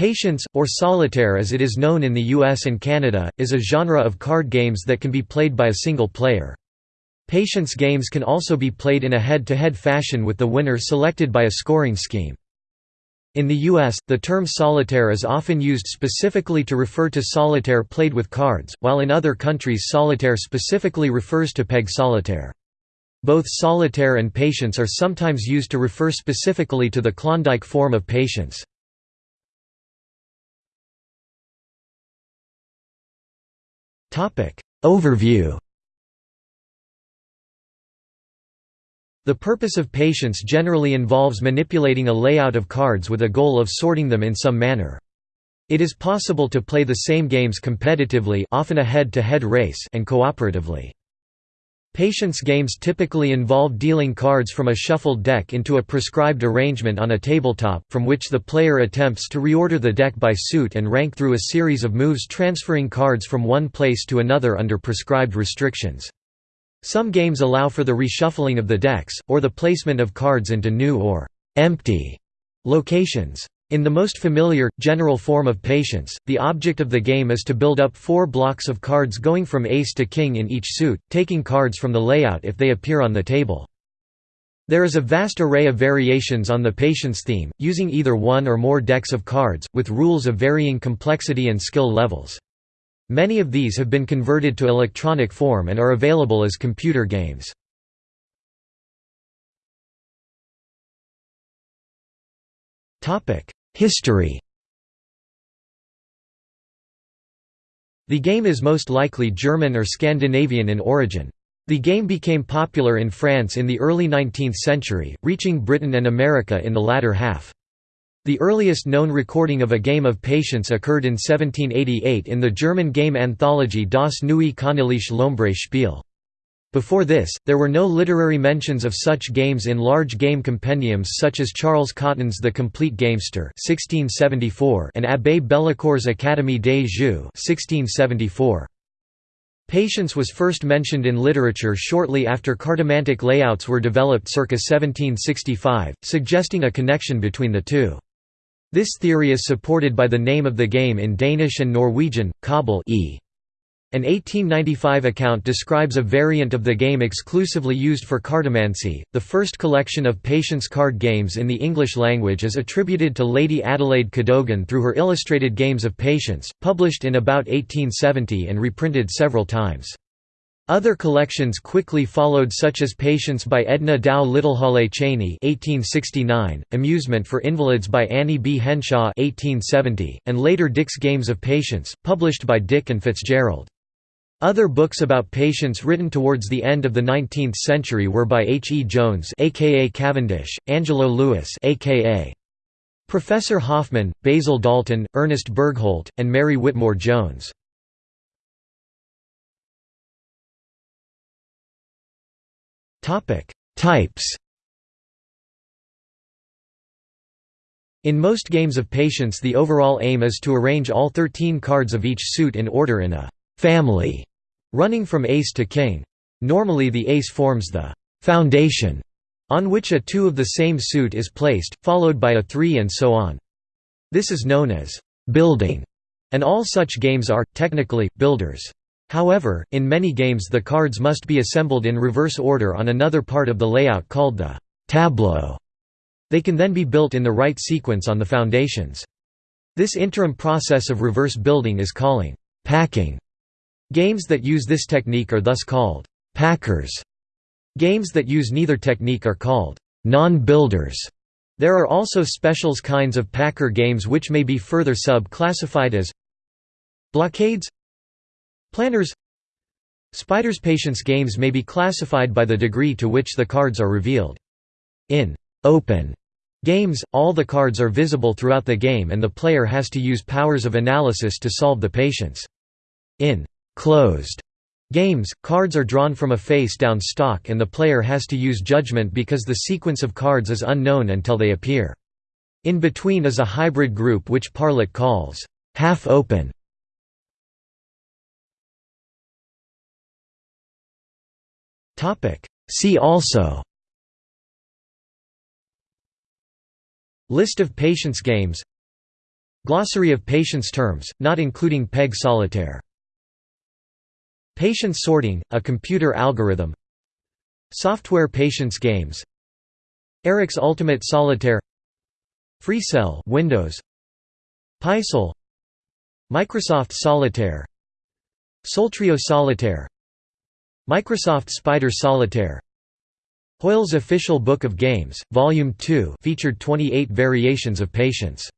Patience, or solitaire as it is known in the US and Canada, is a genre of card games that can be played by a single player. Patience games can also be played in a head-to-head -head fashion with the winner selected by a scoring scheme. In the US, the term solitaire is often used specifically to refer to solitaire played with cards, while in other countries solitaire specifically refers to peg solitaire. Both solitaire and patience are sometimes used to refer specifically to the Klondike form of patience. Overview The purpose of patience generally involves manipulating a layout of cards with a goal of sorting them in some manner. It is possible to play the same games competitively often a head-to-head -head race and cooperatively. Patience games typically involve dealing cards from a shuffled deck into a prescribed arrangement on a tabletop, from which the player attempts to reorder the deck by suit and rank through a series of moves transferring cards from one place to another under prescribed restrictions. Some games allow for the reshuffling of the decks, or the placement of cards into new or «empty» locations. In the most familiar, general form of patience, the object of the game is to build up four blocks of cards going from ace to king in each suit, taking cards from the layout if they appear on the table. There is a vast array of variations on the patience theme, using either one or more decks of cards, with rules of varying complexity and skill levels. Many of these have been converted to electronic form and are available as computer games. History The game is most likely German or Scandinavian in origin. The game became popular in France in the early 19th century, reaching Britain and America in the latter half. The earliest known recording of a game of patience occurred in 1788 in the German game anthology Das neue Königliche Lombre Spiel. Before this, there were no literary mentions of such games in large game compendiums such as Charles Cotton's The Complete Gamester (1674) and Abbé Bellecour's Académie des Jeux (1674). Patience was first mentioned in literature shortly after cartomantic layouts were developed circa 1765, suggesting a connection between the two. This theory is supported by the name of the game in Danish and Norwegian, Kabal e. An 1895 account describes a variant of the game exclusively used for cartomancy. The first collection of patience card games in the English language is attributed to Lady Adelaide Cadogan through her Illustrated Games of Patience, published in about 1870 and reprinted several times. Other collections quickly followed such as Patience by Edna Dow Littlehale Cheney 1869, Amusement for Invalids by Annie B. Henshaw 1870, and later Dick's Games of Patience, published by Dick and Fitzgerald. Other books about patience written towards the end of the 19th century were by H. E. Jones aka Cavendish, Angelo Lewis aka Professor Hoffman, Basil Dalton, Ernest Bergholt, and Mary Whitmore Jones. Types In most games of patience the overall aim is to arrange all 13 cards of each suit in order in a «family» running from ace to king. Normally the ace forms the foundation on which a 2 of the same suit is placed, followed by a 3 and so on. This is known as building, and all such games are, technically, builders. However, in many games the cards must be assembled in reverse order on another part of the layout called the tableau. They can then be built in the right sequence on the foundations. This interim process of reverse building is calling packing. Games that use this technique are thus called packers. Games that use neither technique are called non-builders. There are also specials kinds of packer games which may be further sub-classified as blockades planners spiders patience games may be classified by the degree to which the cards are revealed. In open games, all the cards are visible throughout the game and the player has to use powers of analysis to solve the patience. In closed games, cards are drawn from a face-down stock and the player has to use judgment because the sequence of cards is unknown until they appear. In between is a hybrid group which Parlett calls half-open. See also List of patience games Glossary of patience terms, not including PEG solitaire. Patience sorting, a computer algorithm. Software patience games. Eric's Ultimate Solitaire. FreeCell Windows. Pixel Microsoft Solitaire. Soltrio Solitaire. Microsoft Spider Solitaire. Hoyle's Official Book of Games, Volume 2 featured 28 variations of Patience